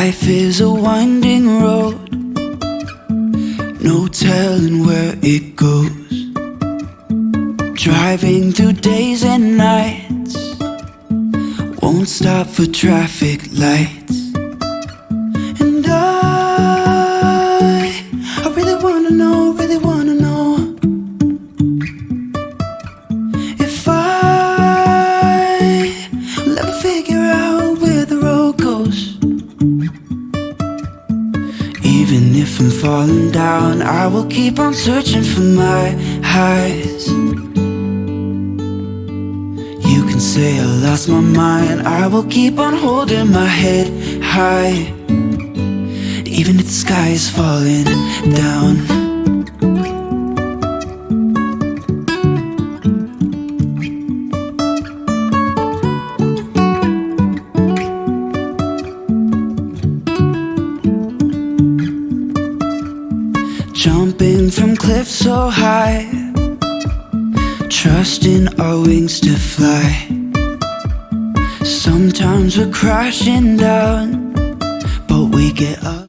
Life is a winding road, no telling where it goes. Driving through days and nights, won't stop for traffic lights. Even if I'm falling down, I will keep on searching for my highs. You can say I lost my mind, I will keep on holding my head high. Even if the sky is falling down. Jumping from cliffs so high, trusting our wings to fly. Sometimes we're crashing down, but we get up.